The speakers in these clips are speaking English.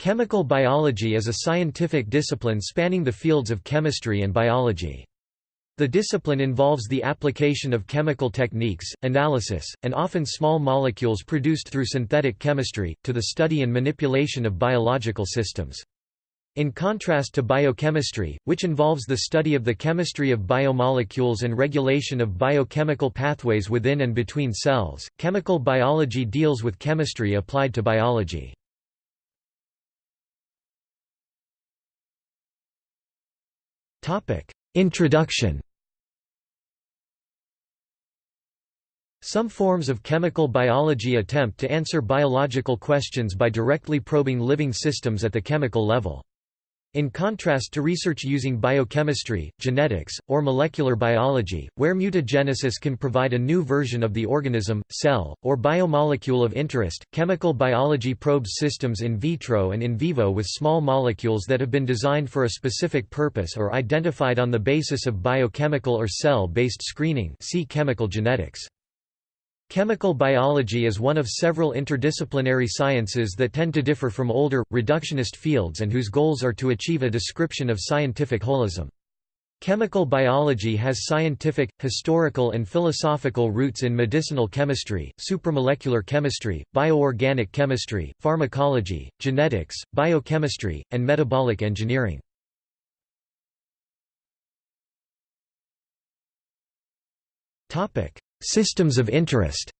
Chemical biology is a scientific discipline spanning the fields of chemistry and biology. The discipline involves the application of chemical techniques, analysis, and often small molecules produced through synthetic chemistry, to the study and manipulation of biological systems. In contrast to biochemistry, which involves the study of the chemistry of biomolecules and regulation of biochemical pathways within and between cells, chemical biology deals with chemistry applied to biology. Introduction Some forms of chemical biology attempt to answer biological questions by directly probing living systems at the chemical level. In contrast to research using biochemistry, genetics, or molecular biology, where mutagenesis can provide a new version of the organism, cell, or biomolecule of interest, chemical biology probes systems in vitro and in vivo with small molecules that have been designed for a specific purpose or identified on the basis of biochemical or cell-based screening see chemical genetics. Chemical biology is one of several interdisciplinary sciences that tend to differ from older, reductionist fields and whose goals are to achieve a description of scientific holism. Chemical biology has scientific, historical and philosophical roots in medicinal chemistry, supramolecular chemistry, bioorganic chemistry, pharmacology, genetics, biochemistry, and metabolic engineering. Systems of interest.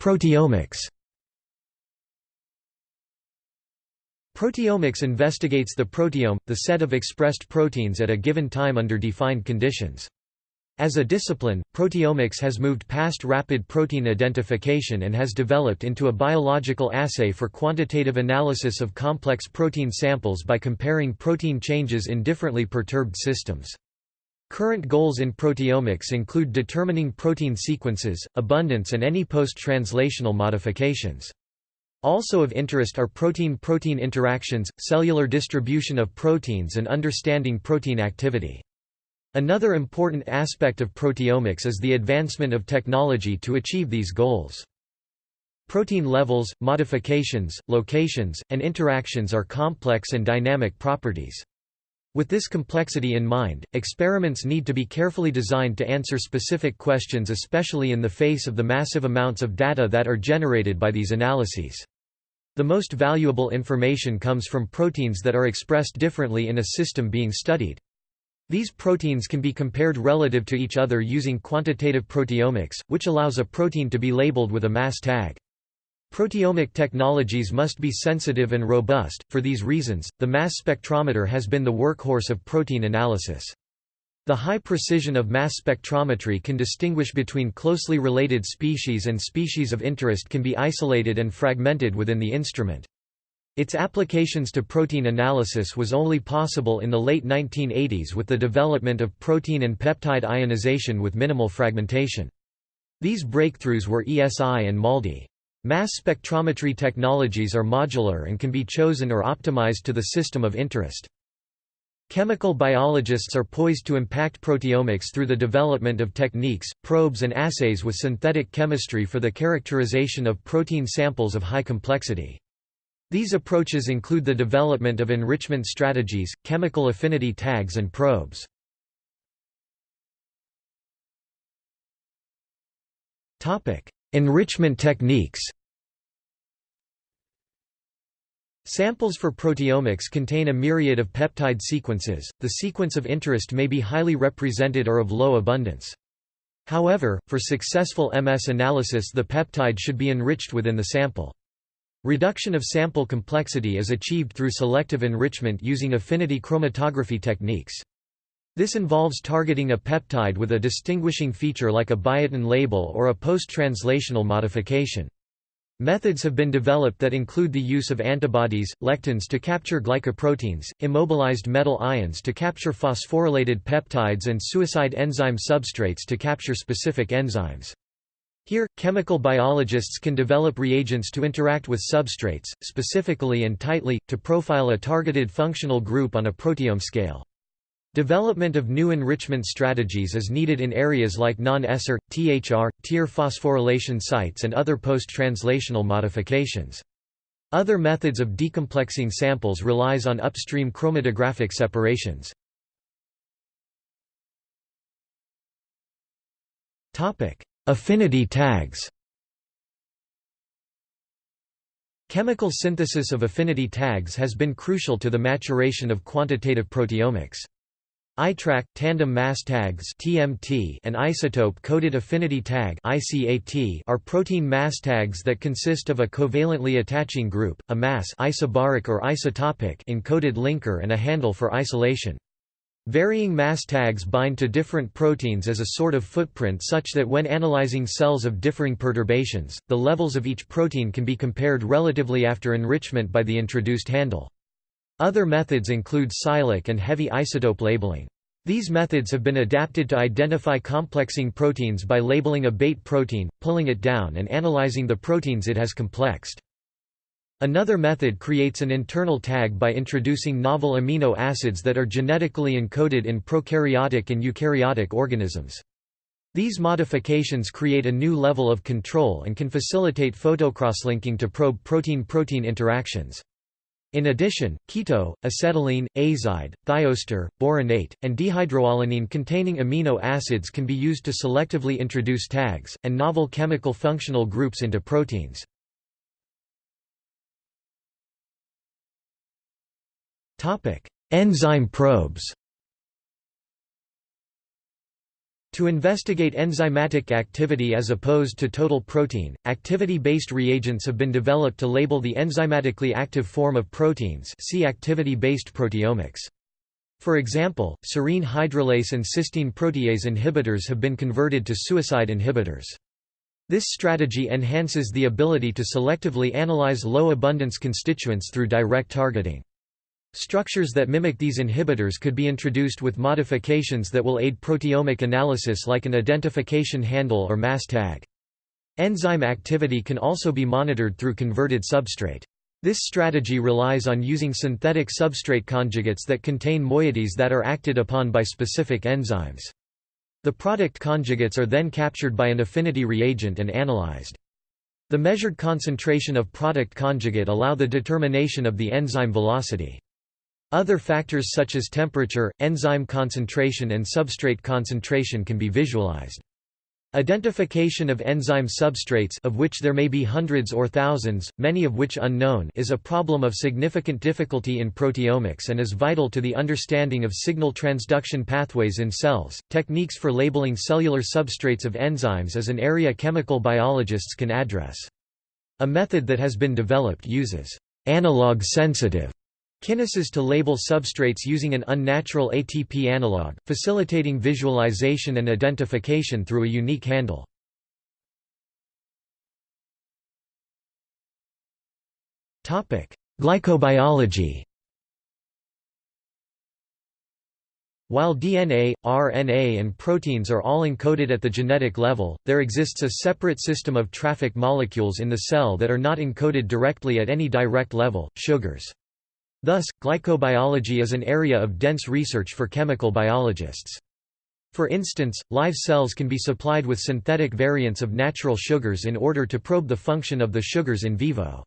Proteomics. Proteomics investigates the proteome, the set of expressed proteins at a given time under defined conditions. As a discipline, proteomics has moved past rapid protein identification and has developed into a biological assay for quantitative analysis of complex protein samples by comparing protein changes in differently perturbed systems. Current goals in proteomics include determining protein sequences, abundance and any post-translational modifications. Also of interest are protein-protein interactions, cellular distribution of proteins and understanding protein activity. Another important aspect of proteomics is the advancement of technology to achieve these goals. Protein levels, modifications, locations, and interactions are complex and dynamic properties. With this complexity in mind, experiments need to be carefully designed to answer specific questions especially in the face of the massive amounts of data that are generated by these analyses. The most valuable information comes from proteins that are expressed differently in a system being studied. These proteins can be compared relative to each other using quantitative proteomics, which allows a protein to be labeled with a mass tag. Proteomic technologies must be sensitive and robust, for these reasons, the mass spectrometer has been the workhorse of protein analysis. The high precision of mass spectrometry can distinguish between closely related species and species of interest can be isolated and fragmented within the instrument. Its applications to protein analysis was only possible in the late 1980s with the development of protein and peptide ionization with minimal fragmentation. These breakthroughs were ESI and MALDI. Mass spectrometry technologies are modular and can be chosen or optimized to the system of interest. Chemical biologists are poised to impact proteomics through the development of techniques, probes and assays with synthetic chemistry for the characterization of protein samples of high complexity. These approaches include the development of enrichment strategies, chemical affinity tags and probes. Enrichment techniques Samples for proteomics contain a myriad of peptide sequences, the sequence of interest may be highly represented or of low abundance. However, for successful MS analysis the peptide should be enriched within the sample. Reduction of sample complexity is achieved through selective enrichment using affinity chromatography techniques. This involves targeting a peptide with a distinguishing feature like a biotin label or a post-translational modification. Methods have been developed that include the use of antibodies, lectins to capture glycoproteins, immobilized metal ions to capture phosphorylated peptides and suicide enzyme substrates to capture specific enzymes. Here, chemical biologists can develop reagents to interact with substrates, specifically and tightly, to profile a targeted functional group on a proteome scale. Development of new enrichment strategies is needed in areas like non-ESR, THR, TIR phosphorylation sites and other post-translational modifications. Other methods of decomplexing samples relies on upstream chromatographic separations. Affinity tags Chemical synthesis of affinity tags has been crucial to the maturation of quantitative proteomics. iTRAQ, tandem mass tags (TMT) and isotope-coded affinity tag (ICAT) are protein mass tags that consist of a covalently attaching group, a mass isobaric or isotopic encoded linker and a handle for isolation. Varying mass tags bind to different proteins as a sort of footprint such that when analyzing cells of differing perturbations, the levels of each protein can be compared relatively after enrichment by the introduced handle. Other methods include SILAC and heavy isotope labeling. These methods have been adapted to identify complexing proteins by labeling a bait protein, pulling it down and analyzing the proteins it has complexed. Another method creates an internal tag by introducing novel amino acids that are genetically encoded in prokaryotic and eukaryotic organisms. These modifications create a new level of control and can facilitate photocrosslinking to probe protein-protein interactions. In addition, keto, acetylene, azide, thioester, boronate, and dehydroalanine containing amino acids can be used to selectively introduce tags, and novel chemical functional groups into proteins. Enzyme probes To investigate enzymatic activity as opposed to total protein, activity-based reagents have been developed to label the enzymatically active form of proteins see activity-based proteomics. For example, serine hydrolase and cysteine protease inhibitors have been converted to suicide inhibitors. This strategy enhances the ability to selectively analyze low-abundance constituents through direct targeting. Structures that mimic these inhibitors could be introduced with modifications that will aid proteomic analysis like an identification handle or mass tag. Enzyme activity can also be monitored through converted substrate. This strategy relies on using synthetic substrate conjugates that contain moieties that are acted upon by specific enzymes. The product conjugates are then captured by an affinity reagent and analyzed. The measured concentration of product conjugate allow the determination of the enzyme velocity. Other factors such as temperature, enzyme concentration and substrate concentration can be visualized. Identification of enzyme substrates of which there may be hundreds or thousands, many of which unknown is a problem of significant difficulty in proteomics and is vital to the understanding of signal transduction pathways in cells. Techniques for labeling cellular substrates of enzymes is an area chemical biologists can address. A method that has been developed uses analog sensitive Kinases to label substrates using an unnatural ATP analog, facilitating visualization and identification through a unique handle. Glycobiology While DNA, RNA and proteins are all encoded at the genetic level, there exists a separate system of traffic molecules in the cell that are not encoded directly at any direct level, sugars. Thus, glycobiology is an area of dense research for chemical biologists. For instance, live cells can be supplied with synthetic variants of natural sugars in order to probe the function of the sugars in vivo.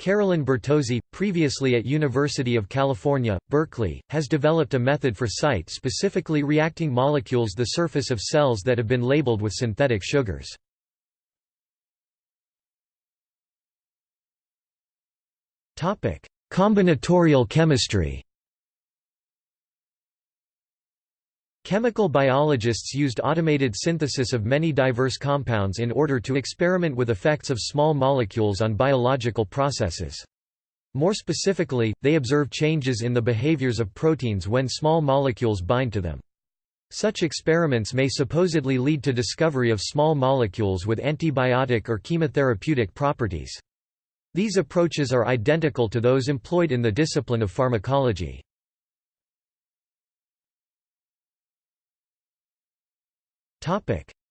Carolyn Bertozzi, previously at University of California, Berkeley, has developed a method for site-specifically reacting molecules the surface of cells that have been labeled with synthetic sugars. Topic: Combinatorial chemistry Chemical biologists used automated synthesis of many diverse compounds in order to experiment with effects of small molecules on biological processes. More specifically, they observe changes in the behaviors of proteins when small molecules bind to them. Such experiments may supposedly lead to discovery of small molecules with antibiotic or chemotherapeutic properties. These approaches are identical to those employed in the discipline of pharmacology.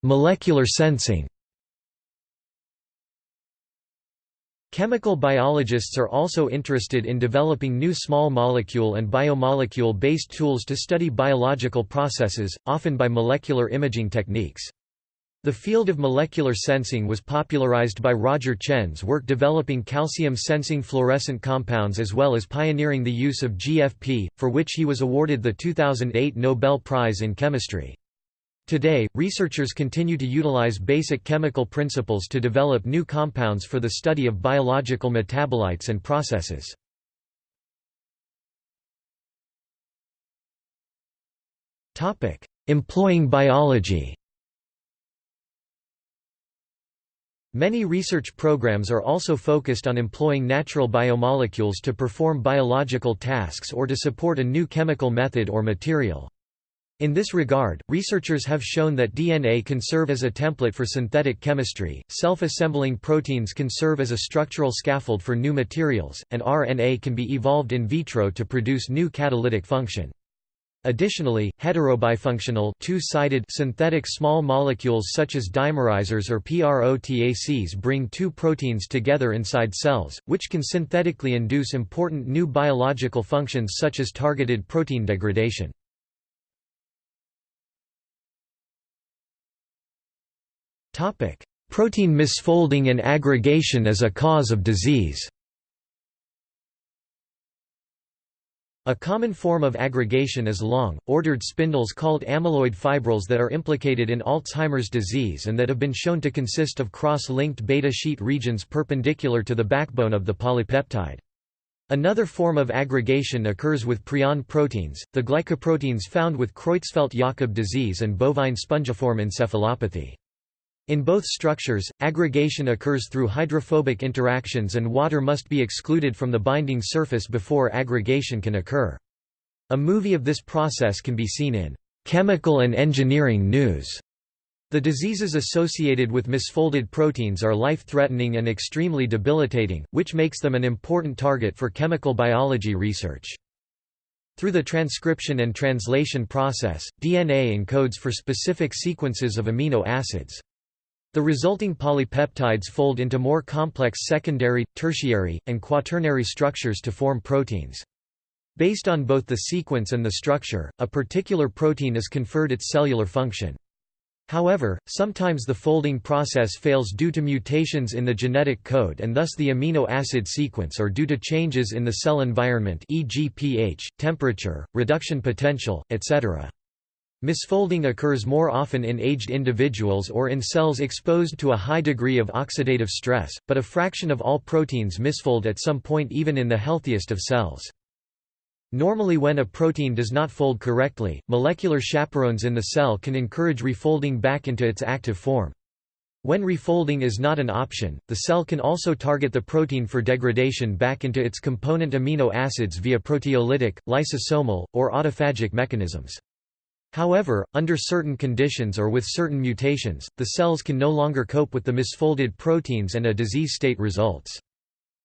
Molecular sensing Chemical biologists are also interested in developing new small molecule and biomolecule-based tools to study biological processes, often by molecular imaging techniques. The field of molecular sensing was popularized by Roger Tsien's work developing calcium-sensing fluorescent compounds as well as pioneering the use of GFP, for which he was awarded the 2008 Nobel Prize in Chemistry. Today, researchers continue to utilize basic chemical principles to develop new compounds for the study of biological metabolites and processes. Employing biology Many research programs are also focused on employing natural biomolecules to perform biological tasks or to support a new chemical method or material. In this regard, researchers have shown that DNA can serve as a template for synthetic chemistry, self-assembling proteins can serve as a structural scaffold for new materials, and RNA can be evolved in vitro to produce new catalytic function. Additionally, heterobifunctional two-sided synthetic small molecules such as dimerizers or PROTACs bring two proteins together inside cells, which can synthetically induce important new biological functions such as targeted protein degradation. Protein misfolding and aggregation as a cause of disease A common form of aggregation is long, ordered spindles called amyloid fibrils that are implicated in Alzheimer's disease and that have been shown to consist of cross-linked beta sheet regions perpendicular to the backbone of the polypeptide. Another form of aggregation occurs with prion proteins, the glycoproteins found with Creutzfeldt-Jakob disease and bovine spongiform encephalopathy. In both structures, aggregation occurs through hydrophobic interactions and water must be excluded from the binding surface before aggregation can occur. A movie of this process can be seen in Chemical and Engineering News. The diseases associated with misfolded proteins are life-threatening and extremely debilitating, which makes them an important target for chemical biology research. Through the transcription and translation process, DNA encodes for specific sequences of amino acids. The resulting polypeptides fold into more complex secondary, tertiary, and quaternary structures to form proteins. Based on both the sequence and the structure, a particular protein is conferred its cellular function. However, sometimes the folding process fails due to mutations in the genetic code and thus the amino acid sequence or due to changes in the cell environment e.g. pH, temperature, reduction potential, etc. Misfolding occurs more often in aged individuals or in cells exposed to a high degree of oxidative stress, but a fraction of all proteins misfold at some point even in the healthiest of cells. Normally when a protein does not fold correctly, molecular chaperones in the cell can encourage refolding back into its active form. When refolding is not an option, the cell can also target the protein for degradation back into its component amino acids via proteolytic, lysosomal, or autophagic mechanisms. However, under certain conditions or with certain mutations, the cells can no longer cope with the misfolded proteins and a disease state results.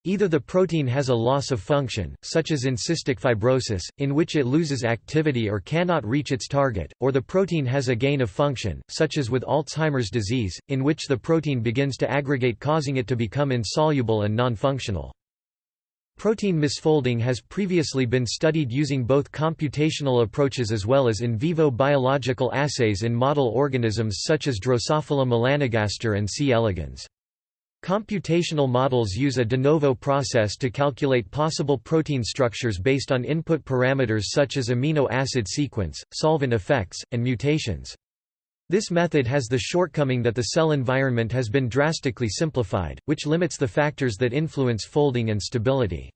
Either the protein has a loss of function, such as in cystic fibrosis, in which it loses activity or cannot reach its target, or the protein has a gain of function, such as with Alzheimer's disease, in which the protein begins to aggregate causing it to become insoluble and non-functional. Protein misfolding has previously been studied using both computational approaches as well as in vivo biological assays in model organisms such as Drosophila melanogaster and C. elegans. Computational models use a de novo process to calculate possible protein structures based on input parameters such as amino acid sequence, solvent effects, and mutations. This method has the shortcoming that the cell environment has been drastically simplified, which limits the factors that influence folding and stability.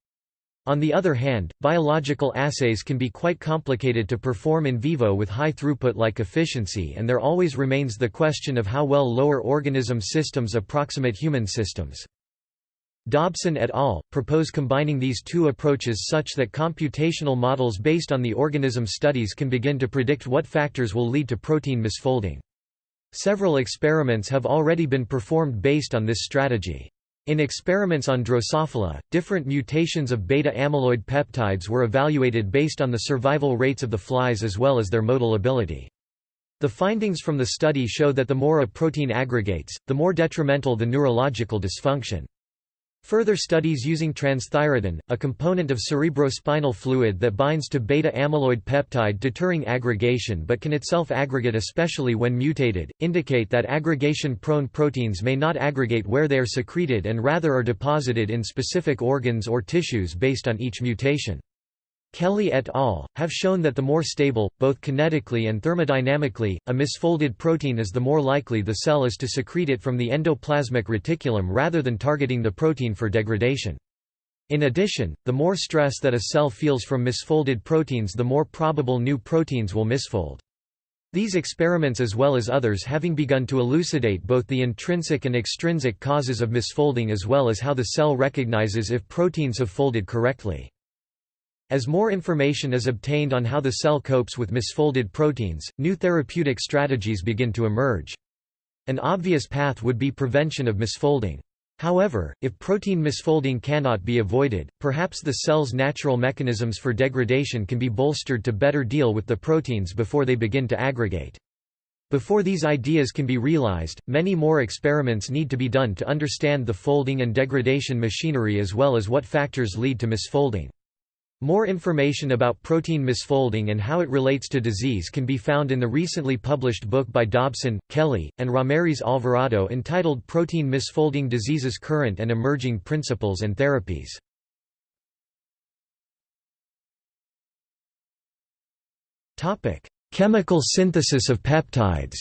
On the other hand, biological assays can be quite complicated to perform in vivo with high throughput-like efficiency and there always remains the question of how well lower organism systems approximate human systems. Dobson et al. propose combining these two approaches such that computational models based on the organism studies can begin to predict what factors will lead to protein misfolding. Several experiments have already been performed based on this strategy. In experiments on Drosophila, different mutations of beta-amyloid peptides were evaluated based on the survival rates of the flies as well as their motile ability. The findings from the study show that the more a protein aggregates, the more detrimental the neurological dysfunction. Further studies using transthyretin, a component of cerebrospinal fluid that binds to beta-amyloid peptide deterring aggregation but can itself aggregate especially when mutated, indicate that aggregation-prone proteins may not aggregate where they are secreted and rather are deposited in specific organs or tissues based on each mutation. Kelly et al. have shown that the more stable, both kinetically and thermodynamically, a misfolded protein is the more likely the cell is to secrete it from the endoplasmic reticulum rather than targeting the protein for degradation. In addition, the more stress that a cell feels from misfolded proteins the more probable new proteins will misfold. These experiments as well as others having begun to elucidate both the intrinsic and extrinsic causes of misfolding as well as how the cell recognizes if proteins have folded correctly. As more information is obtained on how the cell copes with misfolded proteins, new therapeutic strategies begin to emerge. An obvious path would be prevention of misfolding. However, if protein misfolding cannot be avoided, perhaps the cell's natural mechanisms for degradation can be bolstered to better deal with the proteins before they begin to aggregate. Before these ideas can be realized, many more experiments need to be done to understand the folding and degradation machinery as well as what factors lead to misfolding. More information about protein misfolding and how it relates to disease can be found in the recently published book by Dobson, Kelly, and Ramirez Alvarado entitled Protein Misfolding Diseases Current and Emerging Principles and Therapies. Chemical synthesis of peptides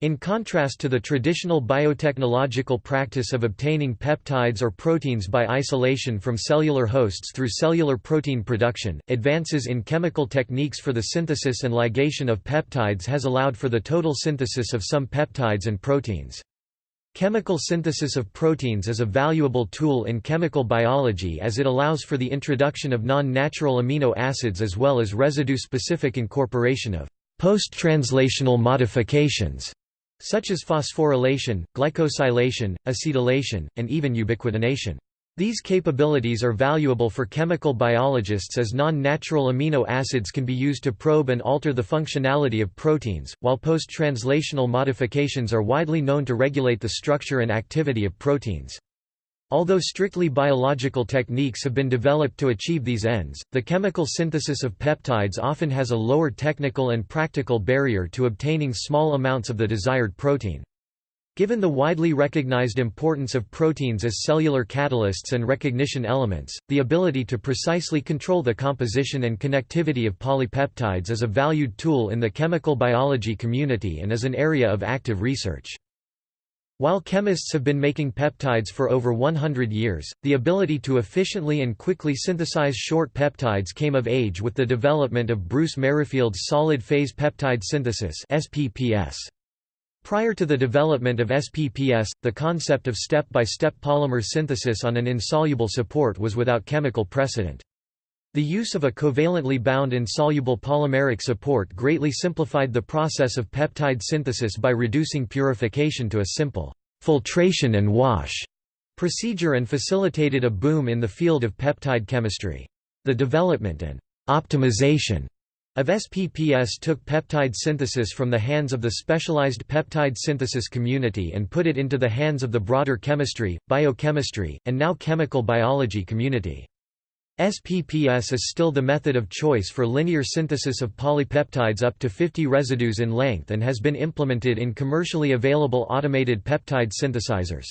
In contrast to the traditional biotechnological practice of obtaining peptides or proteins by isolation from cellular hosts through cellular protein production, advances in chemical techniques for the synthesis and ligation of peptides has allowed for the total synthesis of some peptides and proteins. Chemical synthesis of proteins is a valuable tool in chemical biology as it allows for the introduction of non-natural amino acids as well as residue-specific incorporation of post-translational modifications such as phosphorylation, glycosylation, acetylation, and even ubiquitination. These capabilities are valuable for chemical biologists as non-natural amino acids can be used to probe and alter the functionality of proteins, while post-translational modifications are widely known to regulate the structure and activity of proteins. Although strictly biological techniques have been developed to achieve these ends, the chemical synthesis of peptides often has a lower technical and practical barrier to obtaining small amounts of the desired protein. Given the widely recognized importance of proteins as cellular catalysts and recognition elements, the ability to precisely control the composition and connectivity of polypeptides is a valued tool in the chemical biology community and is an area of active research. While chemists have been making peptides for over 100 years, the ability to efficiently and quickly synthesize short peptides came of age with the development of Bruce Merrifield's solid-phase peptide synthesis SPPS. Prior to the development of SPPS, the concept of step-by-step -step polymer synthesis on an insoluble support was without chemical precedent. The use of a covalently bound insoluble polymeric support greatly simplified the process of peptide synthesis by reducing purification to a simple filtration and wash procedure and facilitated a boom in the field of peptide chemistry. The development and optimization of SPPS took peptide synthesis from the hands of the specialized peptide synthesis community and put it into the hands of the broader chemistry, biochemistry, and now chemical biology community. SPPS is still the method of choice for linear synthesis of polypeptides up to 50 residues in length and has been implemented in commercially available automated peptide synthesizers.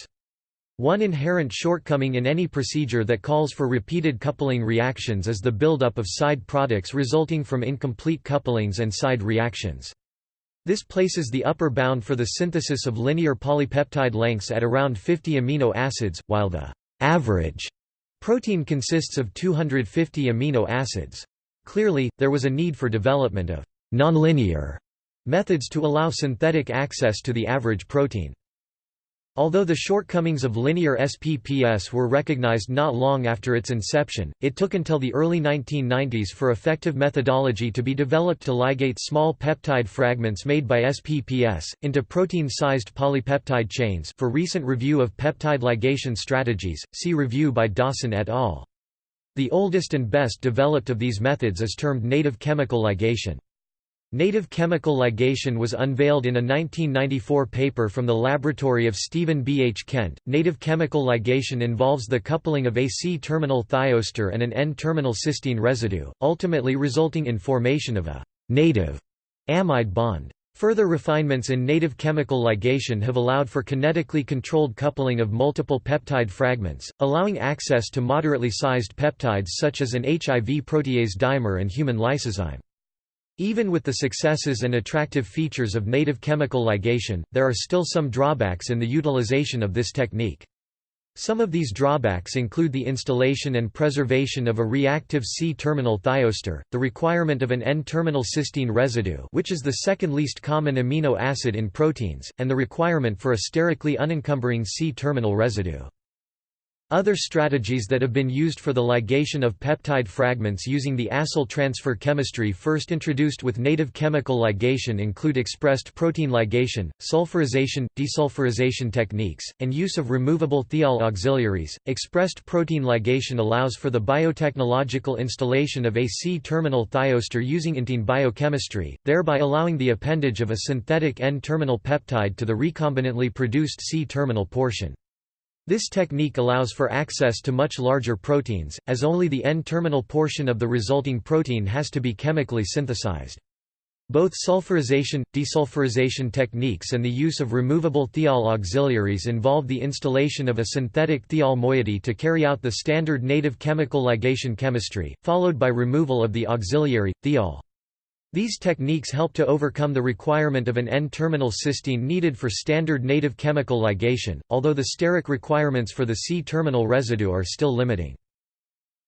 One inherent shortcoming in any procedure that calls for repeated coupling reactions is the buildup of side products resulting from incomplete couplings and side reactions. This places the upper bound for the synthesis of linear polypeptide lengths at around 50 amino acids, while the average Protein consists of 250 amino acids. Clearly, there was a need for development of nonlinear methods to allow synthetic access to the average protein. Although the shortcomings of linear SPPS were recognized not long after its inception, it took until the early 1990s for effective methodology to be developed to ligate small peptide fragments made by SPPS, into protein-sized polypeptide chains for recent review of peptide ligation strategies, see review by Dawson et al. The oldest and best developed of these methods is termed native chemical ligation. Native chemical ligation was unveiled in a 1994 paper from the laboratory of Stephen B. H. Kent. Native chemical ligation involves the coupling of a C-terminal thioester and an N-terminal cysteine residue, ultimately resulting in formation of a native amide bond. Further refinements in native chemical ligation have allowed for kinetically controlled coupling of multiple peptide fragments, allowing access to moderately sized peptides such as an HIV protease dimer and human lysozyme. Even with the successes and attractive features of native chemical ligation, there are still some drawbacks in the utilization of this technique. Some of these drawbacks include the installation and preservation of a reactive C-terminal thioester, the requirement of an N-terminal cysteine residue which is the second least common amino acid in proteins, and the requirement for a sterically unencumbering C-terminal residue. Other strategies that have been used for the ligation of peptide fragments using the acyl transfer chemistry first introduced with native chemical ligation include expressed protein ligation, sulfurization, desulfurization techniques, and use of removable thiol auxiliaries. Expressed protein ligation allows for the biotechnological installation of a C-terminal thioester using intein biochemistry, thereby allowing the appendage of a synthetic N-terminal peptide to the recombinantly produced C-terminal portion. This technique allows for access to much larger proteins, as only the N-terminal portion of the resulting protein has to be chemically synthesized. Both sulfurization, desulfurization techniques and the use of removable thiol auxiliaries involve the installation of a synthetic thiol moiety to carry out the standard native chemical ligation chemistry, followed by removal of the auxiliary, thiol. These techniques help to overcome the requirement of an N-terminal cysteine needed for standard native chemical ligation, although the steric requirements for the C-terminal residue are still limiting.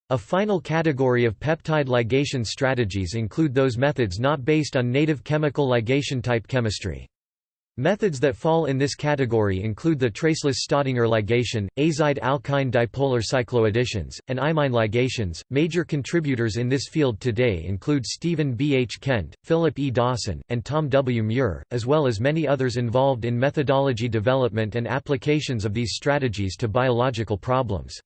A final category of peptide ligation strategies include those methods not based on native chemical ligation type chemistry. Methods that fall in this category include the traceless Staudinger ligation, azide alkyne dipolar cycloadditions, and imine ligations. Major contributors in this field today include Stephen B. H. Kent, Philip E. Dawson, and Tom W. Muir, as well as many others involved in methodology development and applications of these strategies to biological problems.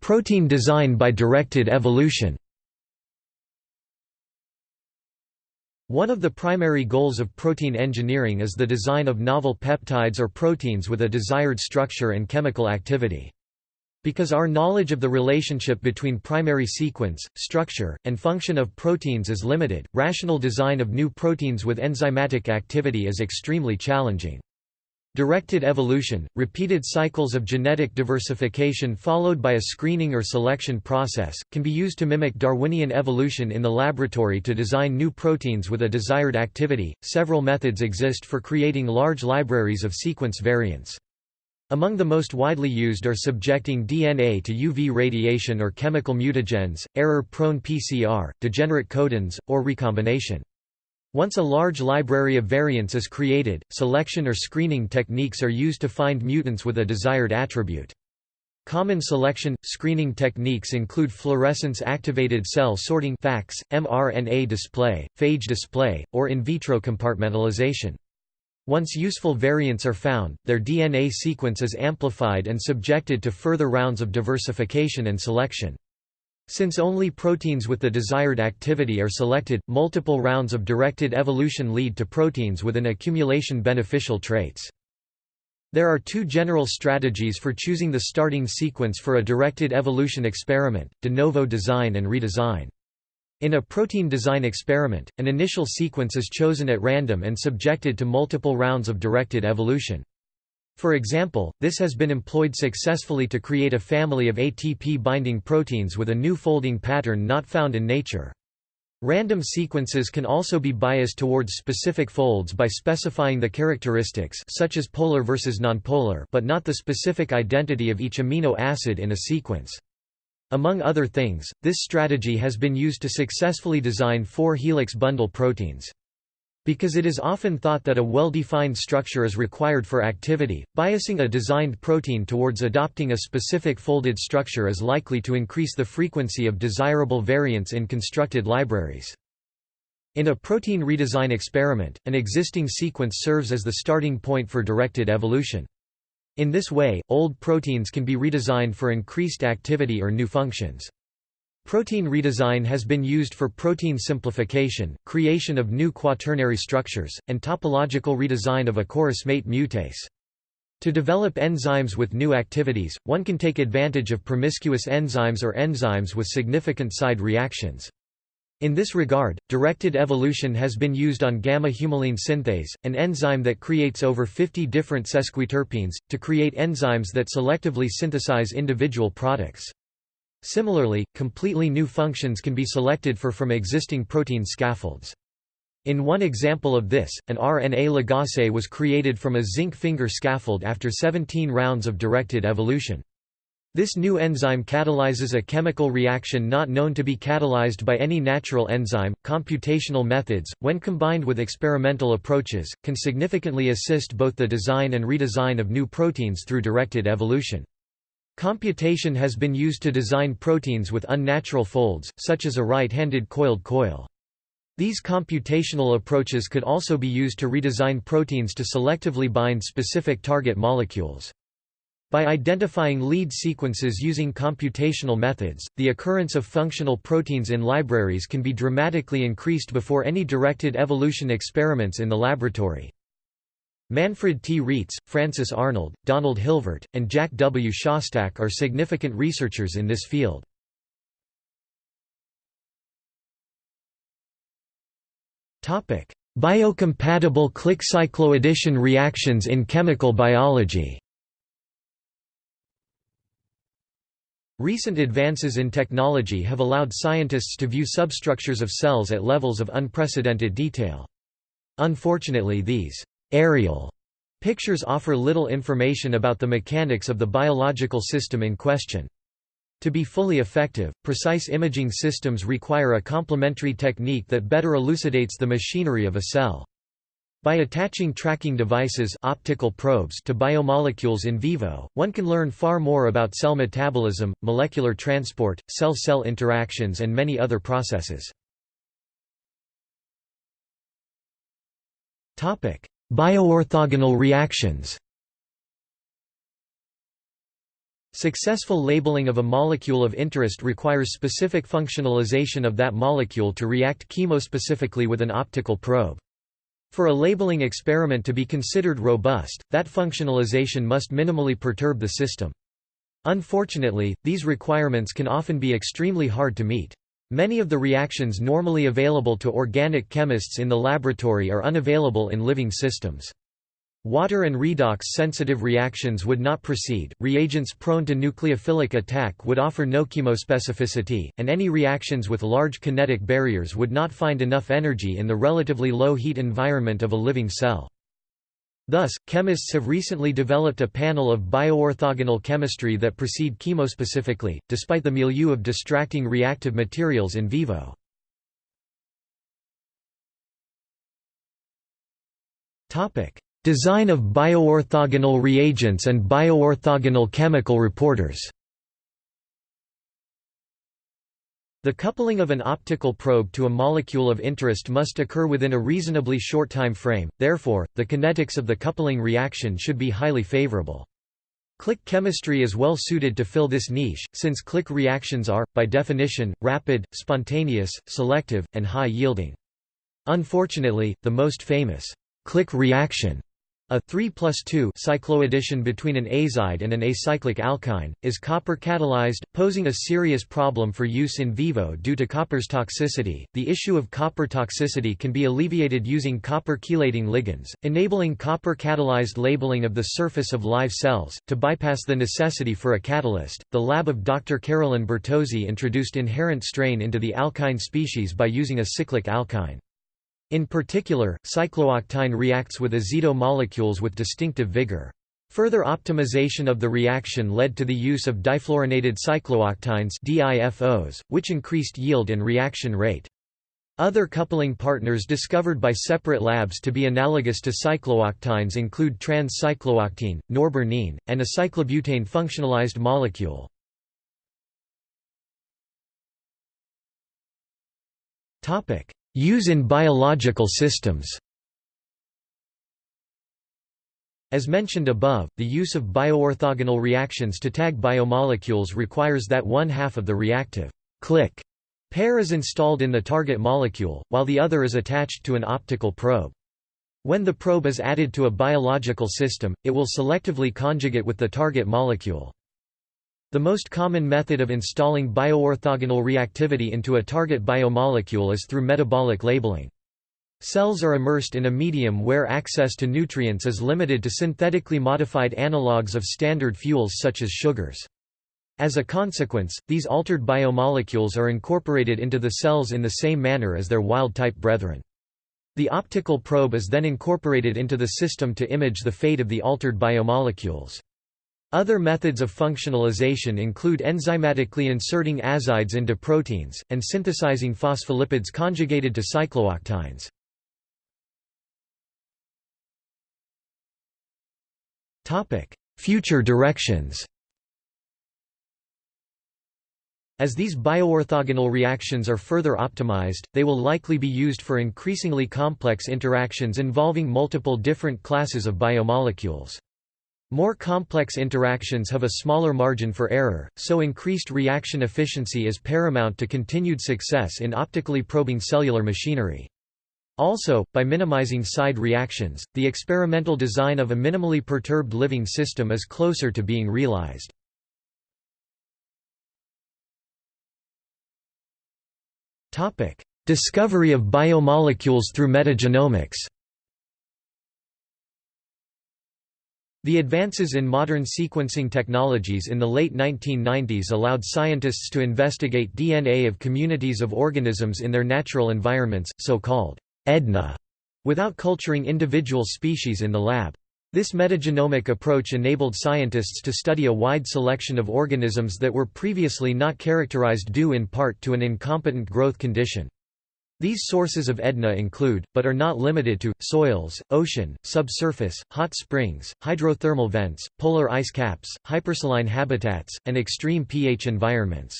Protein design by directed evolution One of the primary goals of protein engineering is the design of novel peptides or proteins with a desired structure and chemical activity. Because our knowledge of the relationship between primary sequence, structure, and function of proteins is limited, rational design of new proteins with enzymatic activity is extremely challenging. Directed evolution, repeated cycles of genetic diversification followed by a screening or selection process, can be used to mimic Darwinian evolution in the laboratory to design new proteins with a desired activity. Several methods exist for creating large libraries of sequence variants. Among the most widely used are subjecting DNA to UV radiation or chemical mutagens, error-prone PCR, degenerate codons, or recombination. Once a large library of variants is created, selection or screening techniques are used to find mutants with a desired attribute. Common selection screening techniques include fluorescence-activated cell sorting (FACS), mRNA display, phage display, or in vitro compartmentalization. Once useful variants are found, their DNA sequence is amplified and subjected to further rounds of diversification and selection. Since only proteins with the desired activity are selected, multiple rounds of directed evolution lead to proteins with an accumulation beneficial traits. There are two general strategies for choosing the starting sequence for a directed evolution experiment, de novo design and redesign. In a protein design experiment, an initial sequence is chosen at random and subjected to multiple rounds of directed evolution. For example, this has been employed successfully to create a family of ATP-binding proteins with a new folding pattern not found in nature. Random sequences can also be biased towards specific folds by specifying the characteristics such as polar versus nonpolar but not the specific identity of each amino acid in a sequence. Among other things, this strategy has been used to successfully design four helix bundle proteins. Because it is often thought that a well-defined structure is required for activity, biasing a designed protein towards adopting a specific folded structure is likely to increase the frequency of desirable variants in constructed libraries. In a protein redesign experiment, an existing sequence serves as the starting point for directed evolution. In this way, old proteins can be redesigned for increased activity or new functions. Protein redesign has been used for protein simplification, creation of new quaternary structures, and topological redesign of a chorismate mutase. To develop enzymes with new activities, one can take advantage of promiscuous enzymes or enzymes with significant side reactions. In this regard, directed evolution has been used on gamma-humulene synthase, an enzyme that creates over 50 different sesquiterpenes, to create enzymes that selectively synthesize individual products. Similarly, completely new functions can be selected for from existing protein scaffolds. In one example of this, an RNA ligase was created from a zinc finger scaffold after 17 rounds of directed evolution. This new enzyme catalyzes a chemical reaction not known to be catalyzed by any natural enzyme. Computational methods, when combined with experimental approaches, can significantly assist both the design and redesign of new proteins through directed evolution. Computation has been used to design proteins with unnatural folds, such as a right-handed coiled coil. These computational approaches could also be used to redesign proteins to selectively bind specific target molecules. By identifying lead sequences using computational methods, the occurrence of functional proteins in libraries can be dramatically increased before any directed evolution experiments in the laboratory. Manfred T. Reetz, Frances Arnold, Donald Hilvert, and Jack W. Szostak are significant researchers in this field. Biocompatible click cycloaddition reactions in chemical biology Recent advances in technology have allowed scientists to view substructures of cells at levels of unprecedented detail. Unfortunately these aerial pictures offer little information about the mechanics of the biological system in question. To be fully effective, precise imaging systems require a complementary technique that better elucidates the machinery of a cell. By attaching tracking devices optical probes to biomolecules in vivo, one can learn far more about cell metabolism, molecular transport, cell-cell interactions and many other processes. Bioorthogonal reactions Successful labeling of a molecule of interest requires specific functionalization of that molecule to react chemospecifically with an optical probe. For a labeling experiment to be considered robust, that functionalization must minimally perturb the system. Unfortunately, these requirements can often be extremely hard to meet. Many of the reactions normally available to organic chemists in the laboratory are unavailable in living systems. Water and redox-sensitive reactions would not proceed, reagents prone to nucleophilic attack would offer no chemospecificity, and any reactions with large kinetic barriers would not find enough energy in the relatively low heat environment of a living cell. Thus, chemists have recently developed a panel of bioorthogonal chemistry that proceed chemospecifically, despite the milieu of distracting reactive materials in vivo. Design of bioorthogonal reagents and bioorthogonal chemical reporters The coupling of an optical probe to a molecule of interest must occur within a reasonably short time frame, therefore, the kinetics of the coupling reaction should be highly favorable. Click chemistry is well suited to fill this niche, since click reactions are, by definition, rapid, spontaneous, selective, and high-yielding. Unfortunately, the most famous click reaction a 3 plus 2 cycloaddition between an azide and an acyclic alkyne, is copper catalyzed, posing a serious problem for use in vivo due to copper's toxicity. The issue of copper toxicity can be alleviated using copper chelating ligands, enabling copper catalyzed labeling of the surface of live cells. To bypass the necessity for a catalyst, the lab of Dr. Carolyn Bertozzi introduced inherent strain into the alkyne species by using a cyclic alkyne. In particular, cyclooctyne reacts with azido molecules with distinctive vigor. Further optimization of the reaction led to the use of difluorinated cyclooctynes DIFOs, which increased yield and reaction rate. Other coupling partners discovered by separate labs to be analogous to cyclooctynes include trans-cyclooctene, norbornene, and a cyclobutane functionalized molecule. Use in biological systems As mentioned above, the use of bioorthogonal reactions to tag biomolecules requires that one half of the reactive click pair is installed in the target molecule, while the other is attached to an optical probe. When the probe is added to a biological system, it will selectively conjugate with the target molecule. The most common method of installing bioorthogonal reactivity into a target biomolecule is through metabolic labeling. Cells are immersed in a medium where access to nutrients is limited to synthetically modified analogues of standard fuels such as sugars. As a consequence, these altered biomolecules are incorporated into the cells in the same manner as their wild-type brethren. The optical probe is then incorporated into the system to image the fate of the altered biomolecules. Other methods of functionalization include enzymatically inserting azides into proteins, and synthesizing phospholipids conjugated to cyclooctynes. Future directions As these bioorthogonal reactions are further optimized, they will likely be used for increasingly complex interactions involving multiple different classes of biomolecules. More complex interactions have a smaller margin for error, so increased reaction efficiency is paramount to continued success in optically probing cellular machinery. Also, by minimizing side reactions, the experimental design of a minimally perturbed living system is closer to being realized. Discovery of biomolecules through metagenomics The advances in modern sequencing technologies in the late 1990s allowed scientists to investigate DNA of communities of organisms in their natural environments, so-called EDNA, without culturing individual species in the lab. This metagenomic approach enabled scientists to study a wide selection of organisms that were previously not characterized due in part to an incompetent growth condition. These sources of EDNA include, but are not limited to, soils, ocean, subsurface, hot springs, hydrothermal vents, polar ice caps, hypersaline habitats, and extreme pH environments.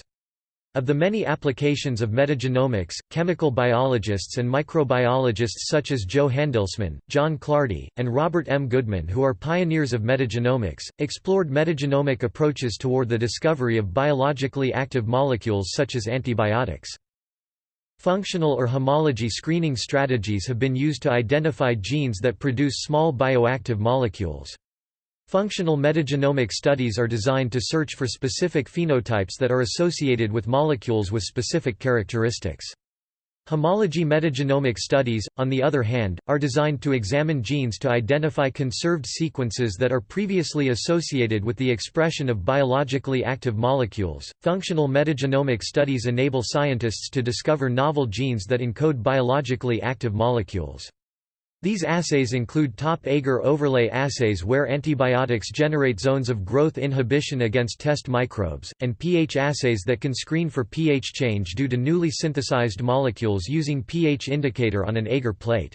Of the many applications of metagenomics, chemical biologists and microbiologists such as Jo Handelsman, John Clardy, and Robert M. Goodman who are pioneers of metagenomics, explored metagenomic approaches toward the discovery of biologically active molecules such as antibiotics. Functional or homology screening strategies have been used to identify genes that produce small bioactive molecules. Functional metagenomic studies are designed to search for specific phenotypes that are associated with molecules with specific characteristics. Homology metagenomic studies, on the other hand, are designed to examine genes to identify conserved sequences that are previously associated with the expression of biologically active molecules. Functional metagenomic studies enable scientists to discover novel genes that encode biologically active molecules. These assays include top agar overlay assays where antibiotics generate zones of growth inhibition against test microbes, and pH assays that can screen for pH change due to newly synthesized molecules using pH indicator on an agar plate.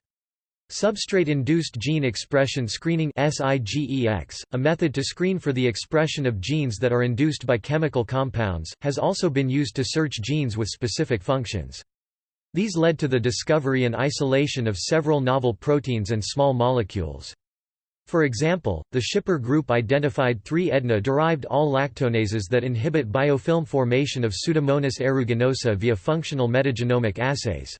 Substrate-induced gene expression screening SIGEX, a method to screen for the expression of genes that are induced by chemical compounds, has also been used to search genes with specific functions. These led to the discovery and isolation of several novel proteins and small molecules. For example, the Schipper group identified three EDNA-derived AHL-lactonases that inhibit biofilm formation of Pseudomonas aeruginosa via functional metagenomic assays.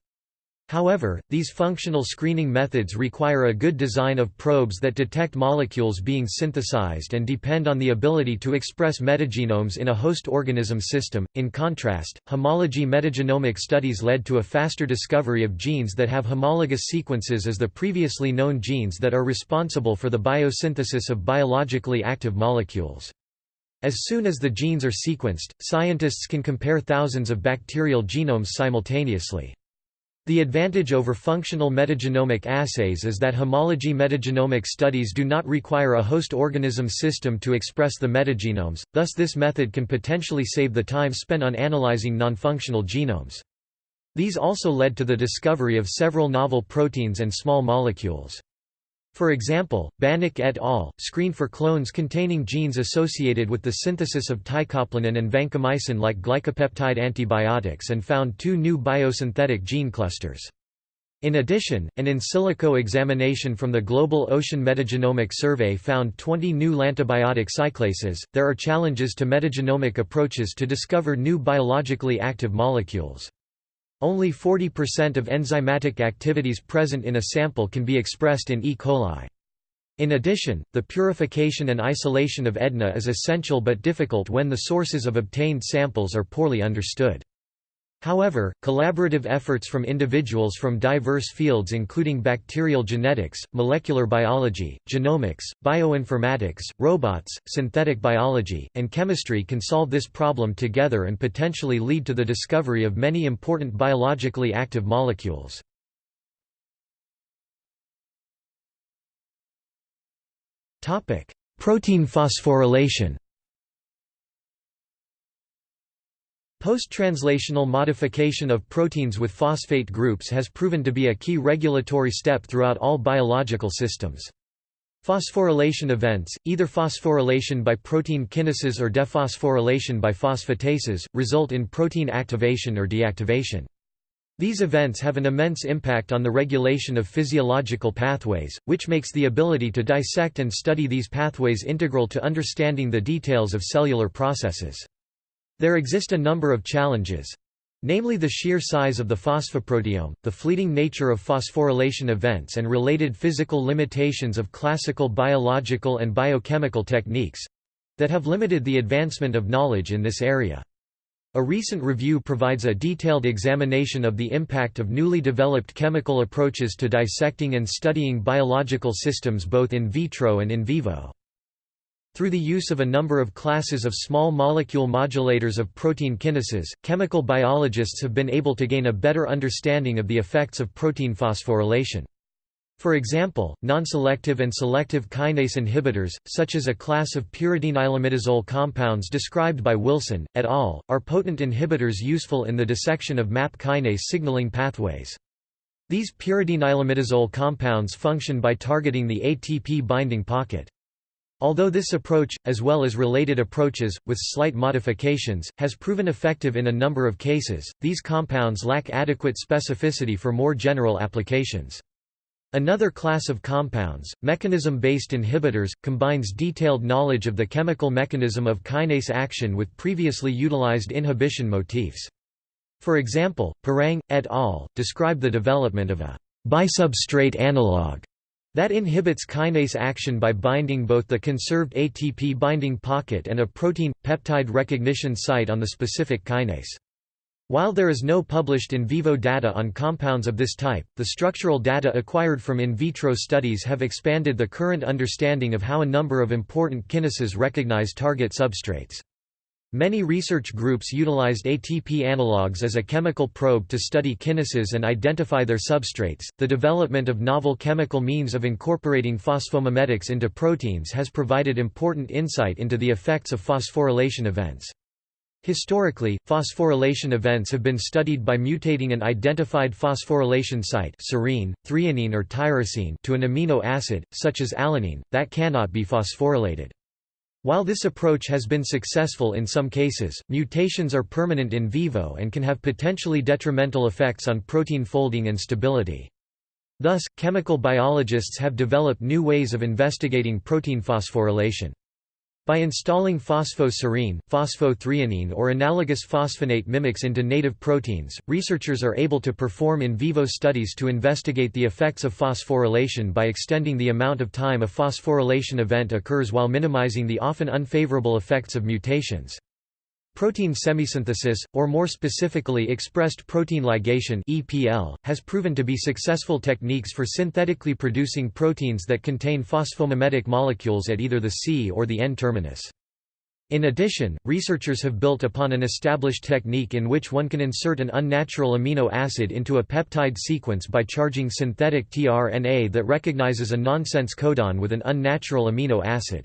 However, these functional screening methods require a good design of probes that detect molecules being synthesized and depend on the ability to express metagenomes in a host organism system. In contrast, homology metagenomic studies led to a faster discovery of genes that have homologous sequences as the previously known genes that are responsible for the biosynthesis of biologically active molecules. As soon as the genes are sequenced, scientists can compare thousands of bacterial genomes simultaneously. The advantage over functional metagenomic assays is that homology metagenomic studies do not require a host organism system to express the metagenomes, thus this method can potentially save the time spent on analyzing nonfunctional genomes. These also led to the discovery of several novel proteins and small molecules. For example, Banik et al. screened for clones containing genes associated with the synthesis of teicoplanin and vancomycin-like glycopeptide antibiotics and found two new biosynthetic gene clusters. In addition, an in silico examination from the Global Ocean Metagenomic Survey found 20 new lantibiotic cyclases. There are challenges to metagenomic approaches to discover new biologically active molecules. Only 40% of enzymatic activities present in a sample can be expressed in E. coli. In addition, the purification and isolation of EDNA is essential but difficult when the sources of obtained samples are poorly understood. However, collaborative efforts from individuals from diverse fields including bacterial genetics, molecular biology, genomics, bioinformatics, robots, synthetic biology, and chemistry can solve this problem together and potentially lead to the discovery of many important biologically active molecules. Protein phosphorylation Post-translational modification of proteins with phosphate groups has proven to be a key regulatory step throughout all biological systems. Phosphorylation events, either phosphorylation by protein kinases or dephosphorylation by phosphatases, result in protein activation or deactivation. These events have an immense impact on the regulation of physiological pathways, which makes the ability to dissect and study these pathways integral to understanding the details of cellular processes. There exist a number of challenges. Namely the sheer size of the phosphoproteome, the fleeting nature of phosphorylation events and related physical limitations of classical biological and biochemical techniques—that have limited the advancement of knowledge in this area. A recent review provides a detailed examination of the impact of newly developed chemical approaches to dissecting and studying biological systems both in vitro and in vivo. Through the use of a number of classes of small molecule modulators of protein kinases, chemical biologists have been able to gain a better understanding of the effects of protein phosphorylation. For example, non-selective and selective kinase inhibitors, such as a class of pyridinylimidazole compounds described by Wilson, et al., are potent inhibitors useful in the dissection of MAP kinase signaling pathways. These pyridinylimidazole compounds function by targeting the ATP binding pocket. Although this approach, as well as related approaches, with slight modifications, has proven effective in a number of cases, these compounds lack adequate specificity for more general applications. Another class of compounds, mechanism-based inhibitors, combines detailed knowledge of the chemical mechanism of kinase action with previously utilized inhibition motifs. For example, Parang, et al., describe the development of a bisubstrate analog that inhibits kinase action by binding both the conserved ATP binding pocket and a protein-peptide recognition site on the specific kinase. While there is no published in vivo data on compounds of this type, the structural data acquired from in vitro studies have expanded the current understanding of how a number of important kinases recognize target substrates. Many research groups utilized ATP analogues as a chemical probe to study kinases and identify their substrates. The development of novel chemical means of incorporating phosphomimetics into proteins has provided important insight into the effects of phosphorylation events. Historically, phosphorylation events have been studied by mutating an identified phosphorylation site serine, threonine or tyrosine to an amino acid, such as alanine, that cannot be phosphorylated. While this approach has been successful in some cases, mutations are permanent in vivo and can have potentially detrimental effects on protein folding and stability. Thus, chemical biologists have developed new ways of investigating protein phosphorylation. By installing phosphoserine, phosphothreonine or analogous phosphonate mimics into native proteins, researchers are able to perform in vivo studies to investigate the effects of phosphorylation by extending the amount of time a phosphorylation event occurs while minimizing the often unfavorable effects of mutations. Protein semisynthesis, or more specifically expressed protein ligation EPL, has proven to be successful techniques for synthetically producing proteins that contain phosphomimetic molecules at either the C or the N terminus. In addition, researchers have built upon an established technique in which one can insert an unnatural amino acid into a peptide sequence by charging synthetic tRNA that recognizes a nonsense codon with an unnatural amino acid.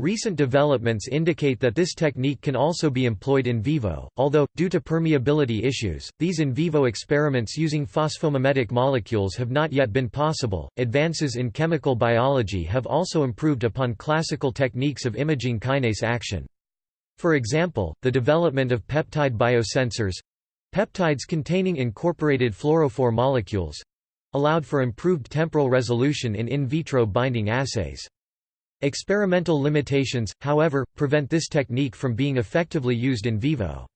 Recent developments indicate that this technique can also be employed in vivo, although, due to permeability issues, these in vivo experiments using phosphomimetic molecules have not yet been possible. Advances in chemical biology have also improved upon classical techniques of imaging kinase action. For example, the development of peptide biosensors peptides containing incorporated fluorophore molecules allowed for improved temporal resolution in in vitro binding assays. Experimental limitations, however, prevent this technique from being effectively used in vivo.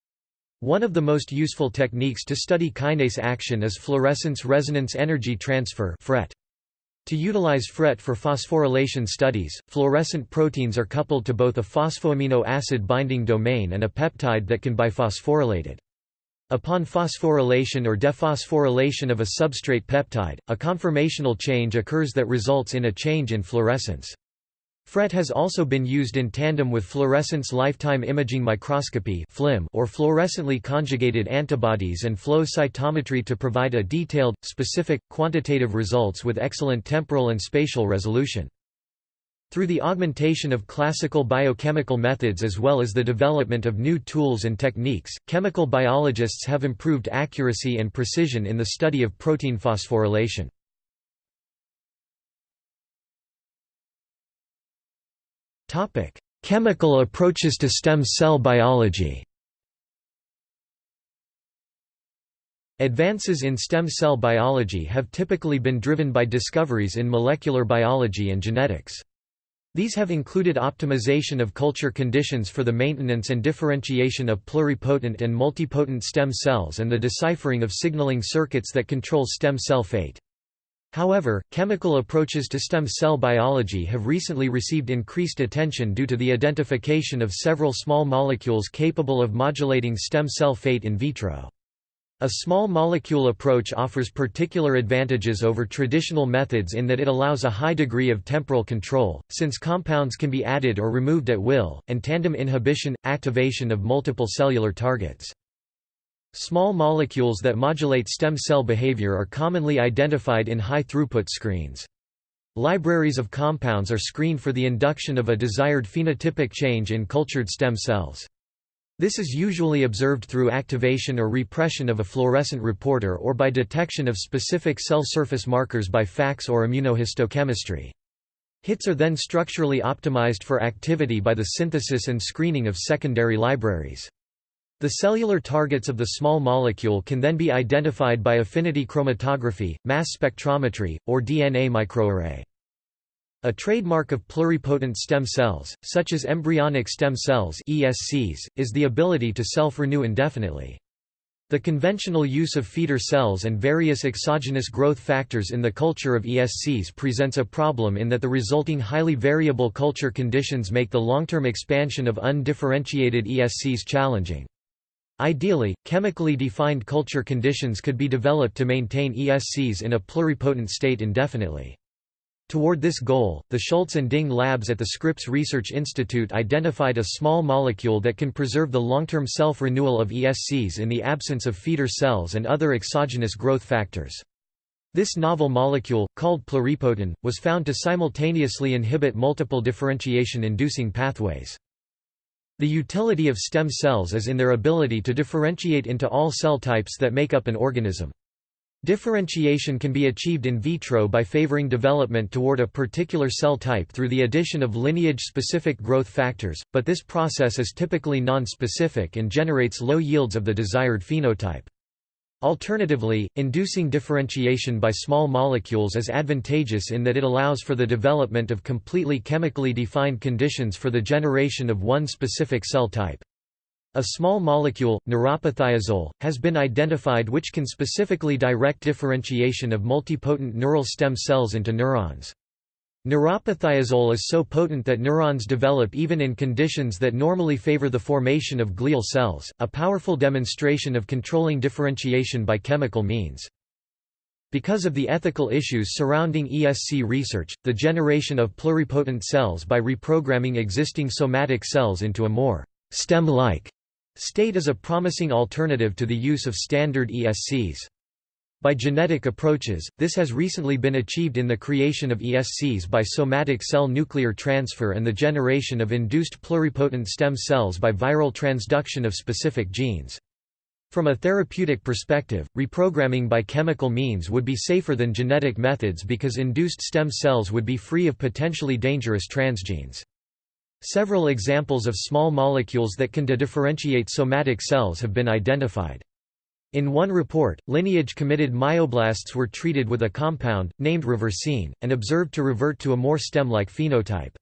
One of the most useful techniques to study kinase action is fluorescence resonance energy transfer FRET. To utilize FRET for phosphorylation studies, fluorescent proteins are coupled to both a phosphoamino acid binding domain and a peptide that can be biphosphorylated. Upon phosphorylation or dephosphorylation of a substrate peptide, a conformational change occurs that results in a change in fluorescence. FRET has also been used in tandem with fluorescence lifetime imaging microscopy or fluorescently conjugated antibodies and flow cytometry to provide a detailed, specific, quantitative results with excellent temporal and spatial resolution. Through the augmentation of classical biochemical methods as well as the development of new tools and techniques, chemical biologists have improved accuracy and precision in the study of protein phosphorylation. Chemical approaches to stem cell biology Advances in stem cell biology have typically been driven by discoveries in molecular biology and genetics. These have included optimization of culture conditions for the maintenance and differentiation of pluripotent and multipotent stem cells and the deciphering of signaling circuits that control stem cell fate. However, chemical approaches to stem cell biology have recently received increased attention due to the identification of several small molecules capable of modulating stem cell fate in vitro. A small molecule approach offers particular advantages over traditional methods in that it allows a high degree of temporal control, since compounds can be added or removed at will, and tandem inhibition, activation of multiple cellular targets. Small molecules that modulate stem cell behavior are commonly identified in high-throughput screens. Libraries of compounds are screened for the induction of a desired phenotypic change in cultured stem cells. This is usually observed through activation or repression of a fluorescent reporter or by detection of specific cell surface markers by FACS or immunohistochemistry. Hits are then structurally optimized for activity by the synthesis and screening of secondary libraries. The cellular targets of the small molecule can then be identified by affinity chromatography, mass spectrometry, or DNA microarray. A trademark of pluripotent stem cells, such as embryonic stem cells ESCs, is the ability to self-renew indefinitely. The conventional use of feeder cells and various exogenous growth factors in the culture of ESCs presents a problem in that the resulting highly variable culture conditions make the long-term expansion of undifferentiated ESCs challenging. Ideally, chemically defined culture conditions could be developed to maintain ESCs in a pluripotent state indefinitely. Toward this goal, the Schultz and Ding labs at the Scripps Research Institute identified a small molecule that can preserve the long-term self-renewal of ESCs in the absence of feeder cells and other exogenous growth factors. This novel molecule, called pluripotin, was found to simultaneously inhibit multiple differentiation-inducing pathways. The utility of stem cells is in their ability to differentiate into all cell types that make up an organism. Differentiation can be achieved in vitro by favoring development toward a particular cell type through the addition of lineage-specific growth factors, but this process is typically non-specific and generates low yields of the desired phenotype. Alternatively, inducing differentiation by small molecules is advantageous in that it allows for the development of completely chemically defined conditions for the generation of one specific cell type. A small molecule, neuropathiazole, has been identified which can specifically direct differentiation of multipotent neural stem cells into neurons. Neuropathiazole is so potent that neurons develop even in conditions that normally favor the formation of glial cells, a powerful demonstration of controlling differentiation by chemical means. Because of the ethical issues surrounding ESC research, the generation of pluripotent cells by reprogramming existing somatic cells into a more stem-like state is a promising alternative to the use of standard ESCs. By genetic approaches, this has recently been achieved in the creation of ESCs by somatic cell nuclear transfer and the generation of induced pluripotent stem cells by viral transduction of specific genes. From a therapeutic perspective, reprogramming by chemical means would be safer than genetic methods because induced stem cells would be free of potentially dangerous transgenes. Several examples of small molecules that can de-differentiate somatic cells have been identified. In one report, lineage-committed myoblasts were treated with a compound, named reversine, and observed to revert to a more stem-like phenotype.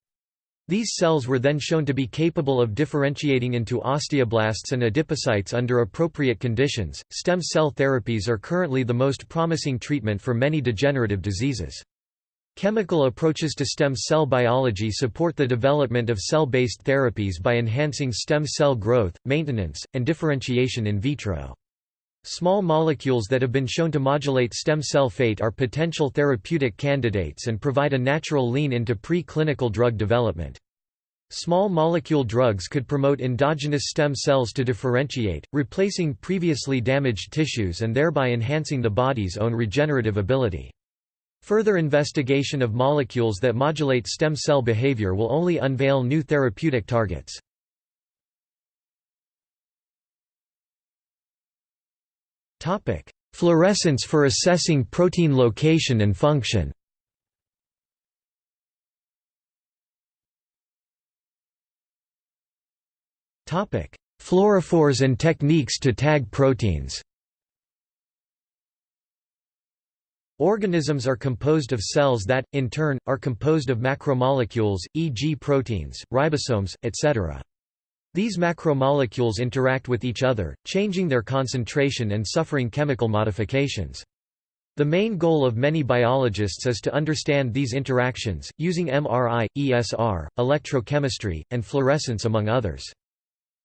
These cells were then shown to be capable of differentiating into osteoblasts and adipocytes under appropriate conditions. Stem cell therapies are currently the most promising treatment for many degenerative diseases. Chemical approaches to stem cell biology support the development of cell-based therapies by enhancing stem cell growth, maintenance, and differentiation in vitro. Small molecules that have been shown to modulate stem cell fate are potential therapeutic candidates and provide a natural lean into pre-clinical drug development. Small molecule drugs could promote endogenous stem cells to differentiate, replacing previously damaged tissues and thereby enhancing the body's own regenerative ability. Further investigation of molecules that modulate stem cell behavior will only unveil new therapeutic targets. Topic: Fluorescence for assessing protein location and function. Topic: Fluorophores and techniques to tag proteins. Organisms are composed of cells that, in turn, are composed of macromolecules, e.g. proteins, ribosomes, etc. These macromolecules interact with each other, changing their concentration and suffering chemical modifications. The main goal of many biologists is to understand these interactions, using MRI, ESR, electrochemistry, and fluorescence among others.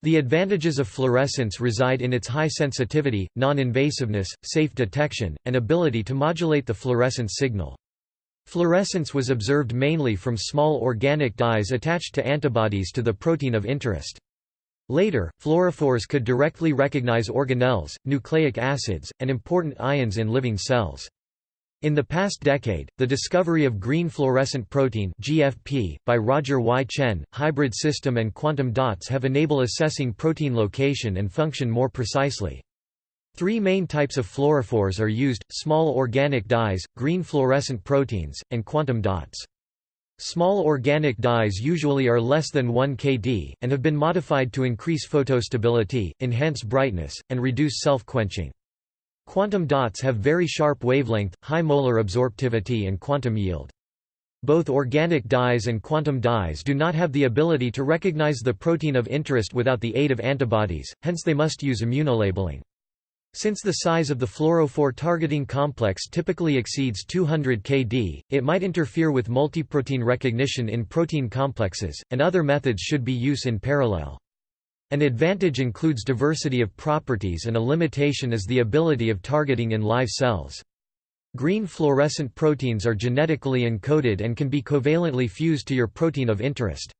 The advantages of fluorescence reside in its high sensitivity, non-invasiveness, safe detection, and ability to modulate the fluorescence signal. Fluorescence was observed mainly from small organic dyes attached to antibodies to the protein of interest. Later, fluorophores could directly recognize organelles, nucleic acids, and important ions in living cells. In the past decade, the discovery of green fluorescent protein (GFP) by Roger Y. Tsien, hybrid system and quantum dots have enabled assessing protein location and function more precisely. Three main types of fluorophores are used: small organic dyes, green fluorescent proteins, and quantum dots. Small organic dyes usually are less than 1 kD, and have been modified to increase photostability, enhance brightness, and reduce self-quenching. Quantum dots have very sharp wavelength, high molar absorptivity and quantum yield. Both organic dyes and quantum dyes do not have the ability to recognize the protein of interest without the aid of antibodies, hence they must use immunolabeling. Since the size of the fluorophore targeting complex typically exceeds 200 kD, it might interfere with multiprotein recognition in protein complexes, and other methods should be used in parallel. An advantage includes diversity of properties and a limitation is the ability of targeting in live cells. Green fluorescent proteins are genetically encoded and can be covalently fused to your protein of interest.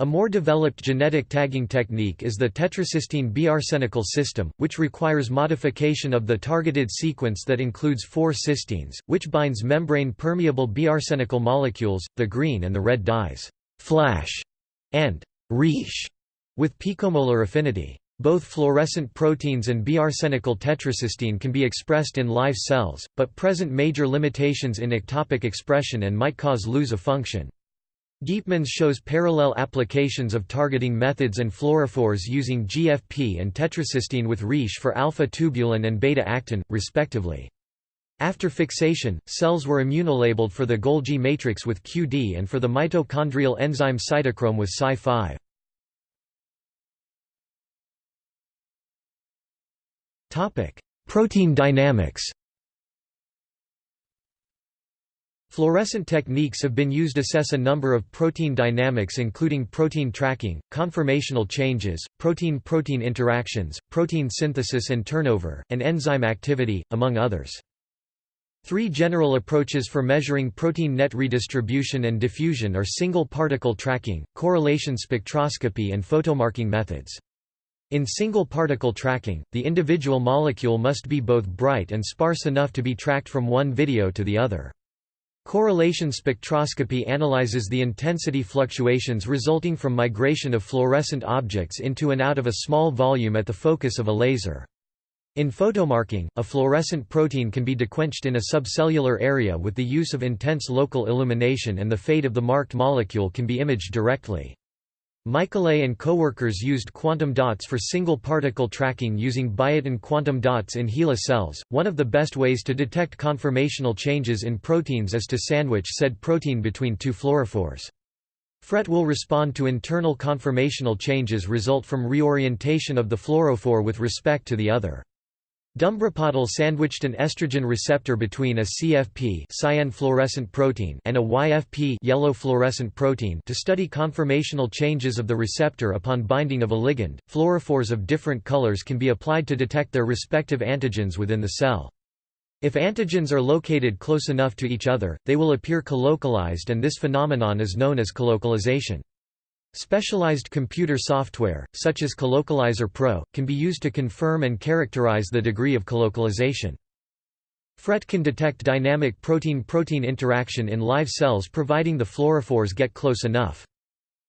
A more developed genetic tagging technique is the tetracysteine biarsenical system, which requires modification of the targeted sequence that includes four cysteines, which binds membrane-permeable biarsenical molecules, the green and the red dyes, flash, and ReAsH, with picomolar affinity. Both fluorescent proteins and biarsenical tetracysteine can be expressed in live cells, but present major limitations in ectopic expression and might cause lose of function. Giepmans shows parallel applications of targeting methods and fluorophores using GFP and tetracysteine with ReAsH for alpha-tubulin and beta-actin, respectively. After fixation, cells were immunolabeled for the Golgi matrix with QD and for the mitochondrial enzyme cytochrome with Cy5. Protein dynamics Fluorescent techniques have been used to assess a number of protein dynamics including protein tracking, conformational changes, protein-protein interactions, protein synthesis and turnover, and enzyme activity, among others. Three general approaches for measuring protein net redistribution and diffusion are single particle tracking, correlation spectroscopy and photomarking methods. In single particle tracking, the individual molecule must be both bright and sparse enough to be tracked from one video to the other. Correlation spectroscopy analyzes the intensity fluctuations resulting from migration of fluorescent objects into and out of a small volume at the focus of a laser. In photomarking, a fluorescent protein can be dequenched in a subcellular area with the use of intense local illumination and the fate of the marked molecule can be imaged directly. Michalet and coworkers used quantum dots for single particle tracking using biotin quantum dots in HeLa cells. One of the best ways to detect conformational changes in proteins is to sandwich said protein between two fluorophores. FRET will respond to internal conformational changes result from reorientation of the fluorophore with respect to the other. Dumbrepatil sandwiched an estrogen receptor between a CFP cyan fluorescent protein and a YFP yellow fluorescent protein to study conformational changes of the receptor upon binding of a ligand. Fluorophores of different colors can be applied to detect their respective antigens within the cell. If antigens are located close enough to each other, they will appear colocalized and this phenomenon is known as colocalization. Specialized computer software, such as Colocalizer Pro, can be used to confirm and characterize the degree of colocalization. FRET can detect dynamic protein-protein interaction in live cells providing the fluorophores get close enough.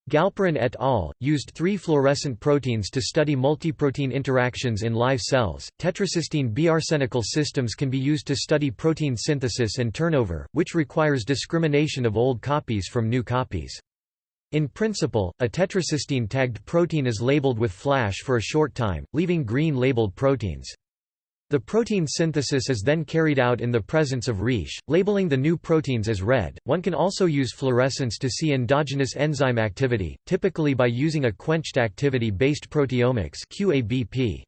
Galperin et al. used three fluorescent proteins to study multiprotein interactions in live cells. Tetracysteine biarsenical systems can be used to study protein synthesis and turnover, which requires discrimination of old copies from new copies. In principle, a tetracysteine-tagged protein is labeled with flash for a short time, leaving green-labeled proteins. The protein synthesis is then carried out in the presence of ReAsH, labeling the new proteins as red. One can also use fluorescence to see endogenous enzyme activity, typically by using a quenched activity-based proteomics (QABP).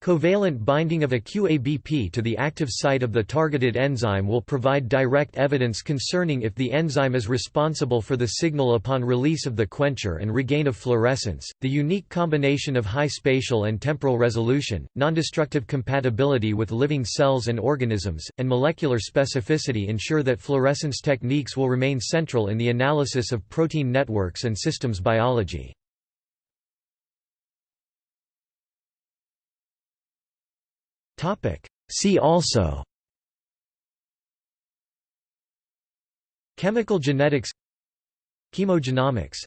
Covalent binding of a QABP to the active site of the targeted enzyme will provide direct evidence concerning if the enzyme is responsible for the signal upon release of the quencher and regain of fluorescence. The unique combination of high spatial and temporal resolution, nondestructive compatibility with living cells and organisms, and molecular specificity ensure that fluorescence techniques will remain central in the analysis of protein networks and systems biology. Topic. See also Chemical genetics Chemogenomics